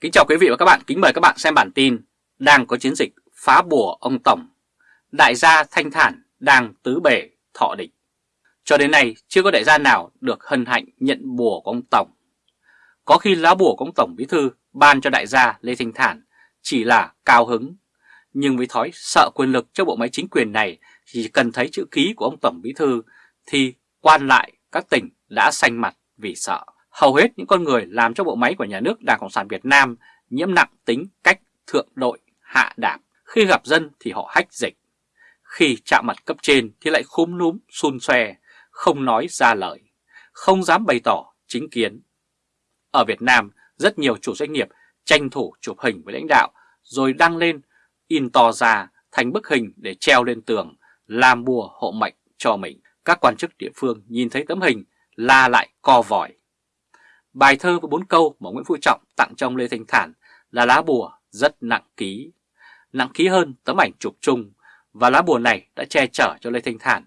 Kính chào quý vị và các bạn, kính mời các bạn xem bản tin Đang có chiến dịch phá bùa ông Tổng. Đại gia thanh thản đang tứ bể thọ địch. Cho đến nay chưa có đại gia nào được hân hạnh nhận bùa của ông Tổng. Có khi lá bùa của ông Tổng Bí Thư ban cho đại gia Lê Thanh Thản chỉ là cao hứng. Nhưng với thói sợ quyền lực cho bộ máy chính quyền này Chỉ cần thấy chữ ký của ông Tổng Bí Thư Thì quan lại các tỉnh đã xanh mặt vì sợ hầu hết những con người làm cho bộ máy của nhà nước Đảng Cộng sản Việt Nam nhiễm nặng tính cách thượng đội, hạ đạp. Khi gặp dân thì họ hách dịch. Khi chạm mặt cấp trên thì lại khúm núm, xun xoe, không nói ra lời, không dám bày tỏ chính kiến. Ở Việt Nam, rất nhiều chủ doanh nghiệp tranh thủ chụp hình với lãnh đạo rồi đăng lên, in to ra thành bức hình để treo lên tường, làm bùa hộ mệnh cho mình. Các quan chức địa phương nhìn thấy tấm hình la lại co vòi. Bài thơ với bốn câu mà Nguyễn Phú Trọng tặng cho ông Lê Thanh Thản là lá bùa rất nặng ký, nặng ký hơn tấm ảnh chụp chung và lá bùa này đã che chở cho Lê Thanh Thản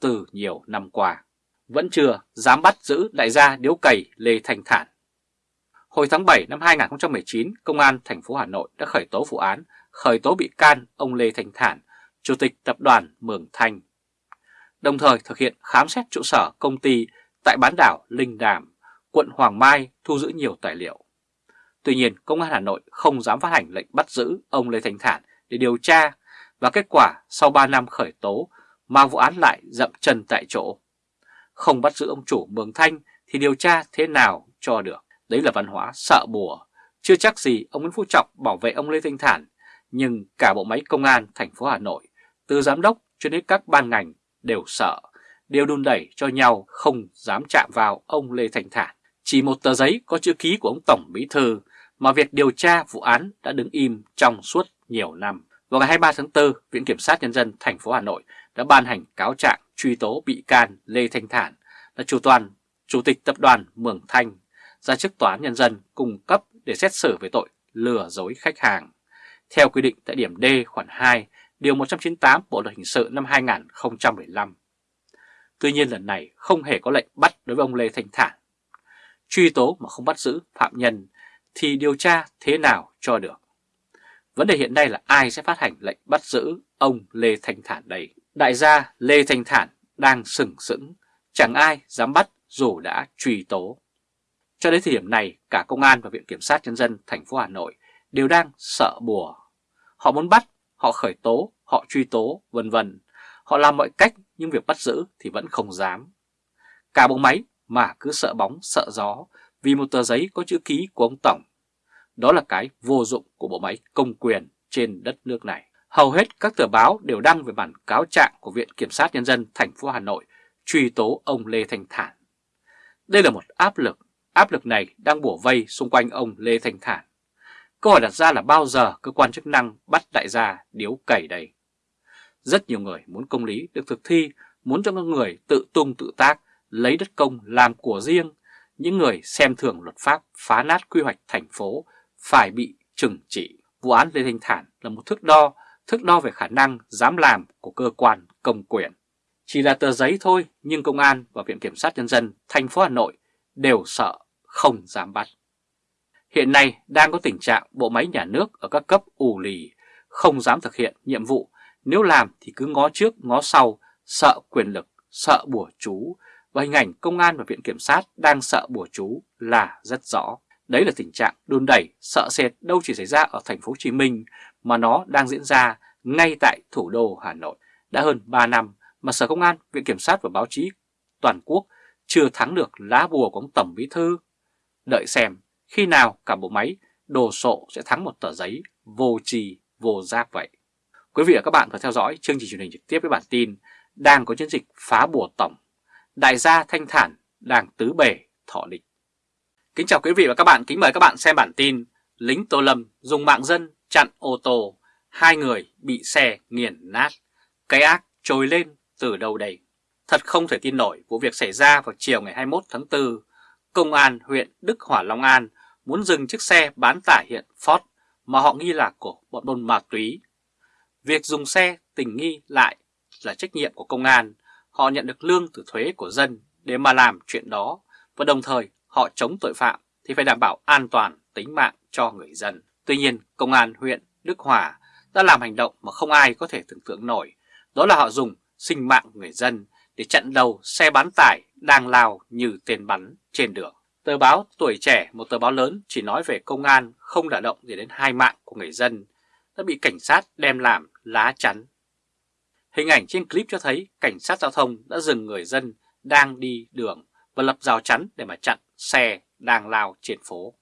từ nhiều năm qua. Vẫn chưa dám bắt giữ đại gia điếu cày Lê Thanh Thản. Hồi tháng 7 năm 2019, Công an thành phố Hà Nội đã khởi tố vụ án khởi tố bị can ông Lê Thanh Thản, Chủ tịch Tập đoàn Mường Thanh. Đồng thời thực hiện khám xét trụ sở công ty tại bán đảo Linh Đàm quận Hoàng Mai thu giữ nhiều tài liệu. Tuy nhiên, Công an Hà Nội không dám phát hành lệnh bắt giữ ông Lê Thanh Thản để điều tra và kết quả sau 3 năm khởi tố mà vụ án lại dậm chân tại chỗ. Không bắt giữ ông chủ Mường Thanh thì điều tra thế nào cho được. Đấy là văn hóa sợ bùa. Chưa chắc gì ông Nguyễn Phú Trọng bảo vệ ông Lê Thanh Thản, nhưng cả bộ máy công an thành phố Hà Nội, từ giám đốc cho đến các ban ngành đều sợ, đều đun đẩy cho nhau không dám chạm vào ông Lê Thanh Thản. Chỉ một tờ giấy có chữ ký của ông Tổng Bí Thư mà việc điều tra vụ án đã đứng im trong suốt nhiều năm. Vào ngày 23 tháng 4, Viện Kiểm sát Nhân dân thành phố Hà Nội đã ban hành cáo trạng truy tố bị can Lê Thanh Thản là chủ toàn, chủ tịch tập đoàn Mường Thanh ra chức tòa án nhân dân cung cấp để xét xử về tội lừa dối khách hàng. Theo quy định tại điểm D khoản 2, điều 198 Bộ luật hình sự năm 2015. Tuy nhiên lần này không hề có lệnh bắt đối với ông Lê Thanh Thản truy tố mà không bắt giữ phạm nhân thì điều tra thế nào cho được. Vấn đề hiện nay là ai sẽ phát hành lệnh bắt giữ ông Lê Thanh Thản đây. Đại gia Lê Thanh Thản đang sừng sững, chẳng ai dám bắt dù đã truy tố. Cho đến thời điểm này, cả Công an và Viện Kiểm sát Nhân dân thành phố Hà Nội đều đang sợ bùa. Họ muốn bắt, họ khởi tố, họ truy tố, vân vân. Họ làm mọi cách nhưng việc bắt giữ thì vẫn không dám. Cả bộ máy mà cứ sợ bóng sợ gió vì một tờ giấy có chữ ký của ông Tổng. Đó là cái vô dụng của bộ máy công quyền trên đất nước này. Hầu hết các tờ báo đều đăng về bản cáo trạng của Viện Kiểm sát Nhân dân thành phố Hà Nội truy tố ông Lê Thanh Thản. Đây là một áp lực, áp lực này đang bủa vây xung quanh ông Lê Thanh Thản. Câu hỏi đặt ra là bao giờ cơ quan chức năng bắt đại gia điếu cày đây? Rất nhiều người muốn công lý được thực thi, muốn cho các người tự tung tự tác lấy đất công làm của riêng, những người xem thường luật pháp phá nát quy hoạch thành phố phải bị trừng trị. Vụ án Lê Thanh Thản là một thước đo, thước đo về khả năng dám làm của cơ quan công quyền. Chỉ là tờ giấy thôi nhưng Công an và Viện Kiểm sát Nhân dân thành phố Hà Nội đều sợ không dám bắt. Hiện nay đang có tình trạng bộ máy nhà nước ở các cấp ù lì, không dám thực hiện nhiệm vụ, nếu làm thì cứ ngó trước ngó sau, sợ quyền lực, sợ bùa chú, và hình ảnh công an và viện kiểm sát đang sợ bùa chú là rất rõ. Đấy là tình trạng đun đẩy, sợ sệt đâu chỉ xảy ra ở thành phố Hồ Chí Minh mà nó đang diễn ra ngay tại thủ đô Hà Nội. Đã hơn 3 năm mà Sở Công an, Viện Kiểm sát và báo chí toàn quốc chưa thắng được lá bùa của ông Tổng Bí Thư. Đợi xem khi nào cả bộ máy đồ sộ sẽ thắng một tờ giấy vô trì vô giác vậy. Quý vị và các bạn vừa theo dõi chương trình truyền hình trực tiếp với bản tin đang có chiến dịch phá bùa tổng đại gia thanh thản đảng tứ bề thọ địch. Kính chào quý vị và các bạn, kính mời các bạn xem bản tin Lính Tô Lâm dùng mạng dân chặn ô tô, hai người bị xe nghiền nát, cái ác trồi lên từ đâu đây? Thật không thể tin nổi vụ việc xảy ra vào chiều ngày 21 tháng 4, Công an huyện Đức Hỏa Long An muốn dừng chiếc xe bán tải hiện Ford mà họ nghi là của bọn buôn ma túy. Việc dùng xe tình nghi lại là trách nhiệm của công an, họ nhận được lương từ thuế của dân để mà làm chuyện đó và đồng thời họ chống tội phạm thì phải đảm bảo an toàn tính mạng cho người dân. Tuy nhiên, Công an huyện Đức Hòa đã làm hành động mà không ai có thể tưởng tượng nổi, đó là họ dùng sinh mạng người dân để chặn đầu xe bán tải đang lao như tên bắn trên đường. Tờ báo Tuổi Trẻ, một tờ báo lớn chỉ nói về công an không đả động gì đến hai mạng của người dân, đã bị cảnh sát đem làm lá chắn. Hình ảnh trên clip cho thấy cảnh sát giao thông đã dừng người dân đang đi đường và lập rào chắn để mà chặn xe đang lao trên phố.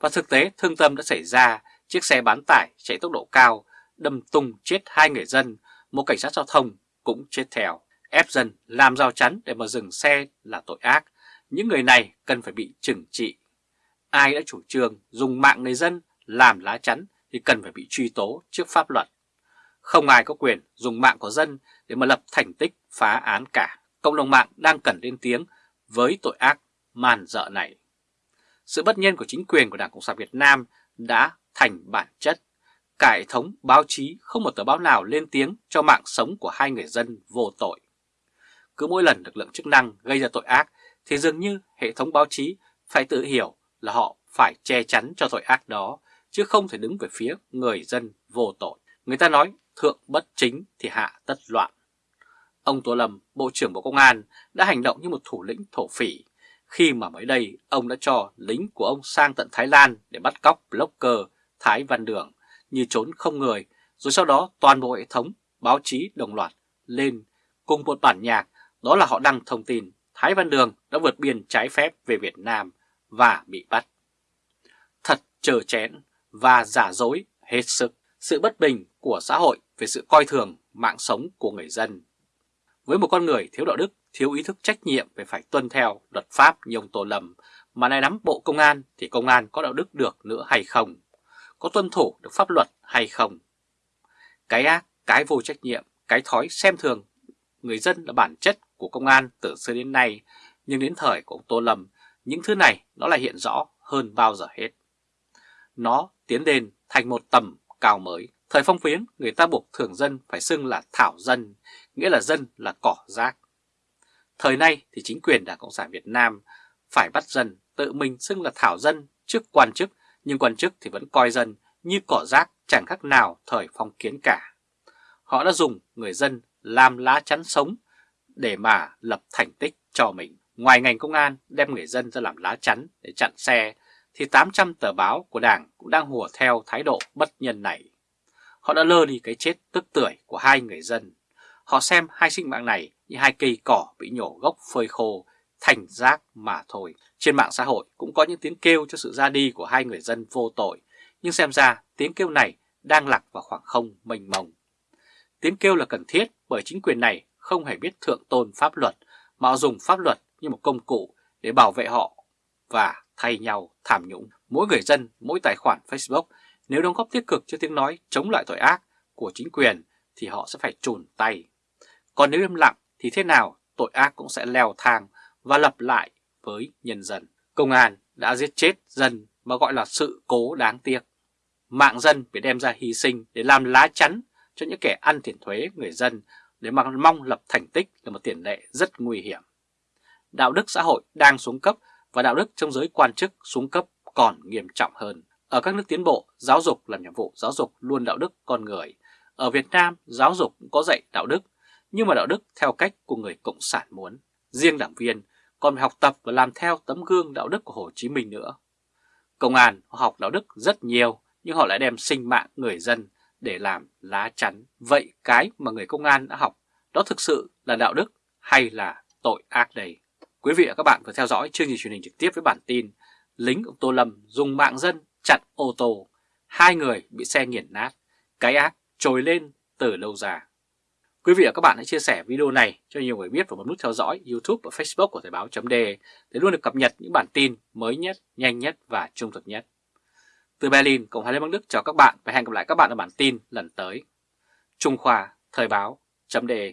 Và thực tế thương tâm đã xảy ra, chiếc xe bán tải chạy tốc độ cao, đâm tung chết hai người dân, một cảnh sát giao thông cũng chết theo. Ép dân làm rào chắn để mà dừng xe là tội ác, những người này cần phải bị trừng trị. Ai đã chủ trương dùng mạng người dân làm lá chắn thì cần phải bị truy tố trước pháp luật. Không ai có quyền dùng mạng của dân để mà lập thành tích phá án cả. Cộng đồng mạng đang cần lên tiếng với tội ác man dợ này. Sự bất nhân của chính quyền của Đảng Cộng sản Việt Nam đã thành bản chất. Cả hệ thống báo chí không một tờ báo nào lên tiếng cho mạng sống của hai người dân vô tội. Cứ mỗi lần lực lượng chức năng gây ra tội ác thì dường như hệ thống báo chí phải tự hiểu là họ phải che chắn cho tội ác đó, chứ không thể đứng về phía người dân vô tội. Người ta nói thượng bất chính thì hạ tất loạn. Ông Tô Lâm, Bộ trưởng Bộ Công an đã hành động như một thủ lĩnh thổ phỉ khi mà mới đây ông đã cho lính của ông sang tận Thái Lan để bắt cóc blogger Thái Văn Đường như trốn không người, rồi sau đó toàn bộ hệ thống báo chí đồng loạt lên cùng một bản nhạc, đó là họ đăng thông tin Thái Văn Đường đã vượt biên trái phép về Việt Nam và bị bắt. Thật chờ chén và giả dối hết sức sự bất bình của xã hội về sự coi thường mạng sống của người dân. Với một con người thiếu đạo đức, thiếu ý thức trách nhiệm về phải tuân theo luật pháp như ông Tô Lâm, mà nay nắm bộ công an thì công an có đạo đức được nữa hay không? Có tuân thủ được pháp luật hay không? Cái ác, cái vô trách nhiệm, cái thói xem thường người dân là bản chất của công an từ xưa đến nay, nhưng đến thời của ông Tô Lâm, những thứ này nó lại hiện rõ hơn bao giờ hết. Nó tiến lên thành một tầm cao mới. Thời phong phiến, người ta buộc thường dân phải xưng là thảo dân, nghĩa là dân là cỏ rác. Thời nay thì chính quyền Đảng Cộng sản Việt Nam phải bắt dân tự mình xưng là thảo dân trước quan chức, nhưng quan chức thì vẫn coi dân như cỏ rác chẳng khác nào thời phong kiến cả. Họ đã dùng người dân làm lá chắn sống để mà lập thành tích cho mình. Ngoài ngành công an đem người dân ra làm lá chắn để chặn xe, thì 800 tờ báo của Đảng cũng đang hùa theo thái độ bất nhân này. Họ đã lơ đi cái chết tức tưởi của hai người dân. Họ xem hai sinh mạng này như hai cây cỏ bị nhổ gốc phơi khô, thành rác mà thôi. Trên mạng xã hội cũng có những tiếng kêu cho sự ra đi của hai người dân vô tội, nhưng xem ra tiếng kêu này đang lạc vào khoảng không mênh mông. Tiếng kêu là cần thiết bởi chính quyền này không hề biết thượng tôn pháp luật, mà dùng pháp luật như một công cụ để bảo vệ họ và thay nhau tham nhũng. Mỗi người dân, mỗi tài khoản Facebook nếu đóng góp tích cực cho tiếng nói chống lại tội ác của chính quyền thì họ sẽ phải trùn tay. Còn nếu im lặng thì thế nào tội ác cũng sẽ leo thang và lập lại với nhân dân. Công an đã giết chết dân mà gọi là sự cố đáng tiếc. Mạng dân bị đem ra hy sinh để làm lá chắn cho những kẻ ăn tiền thuế người dân để mà mong lập thành tích là một tiền lệ rất nguy hiểm. Đạo đức xã hội đang xuống cấp và đạo đức trong giới quan chức xuống cấp còn nghiêm trọng hơn. Ở các nước tiến bộ, giáo dục làm nhiệm vụ giáo dục luôn đạo đức con người. Ở Việt Nam, giáo dục cũng có dạy đạo đức, nhưng mà đạo đức theo cách của người Cộng sản muốn. Riêng đảng viên còn phải học tập và làm theo tấm gương đạo đức của Hồ Chí Minh nữa. Công an họ học đạo đức rất nhiều, nhưng họ lại đem sinh mạng người dân để làm lá chắn. Vậy cái mà người công an đã học, đó thực sự là đạo đức hay là tội ác đây? Quý vị và các bạn vừa theo dõi chương trình truyền hình trực tiếp với bản tin Lính ông Tô Lâm dùng mạng dân chặn ô tô, hai người bị xe nghiền nát, cái ác trồi lên từ lâu già. Quý vị và các bạn hãy chia sẻ video này cho nhiều người biết và bấm nút theo dõi YouTube và Facebook của Thời báo .de để luôn được cập nhật những bản tin mới nhất, nhanh nhất và trung thực nhất. Từ Berlin, Cộng hòa Liên bang Đức chào các bạn và hẹn gặp lại các bạn ở bản tin lần tới. Trung Khoa Thời báo .de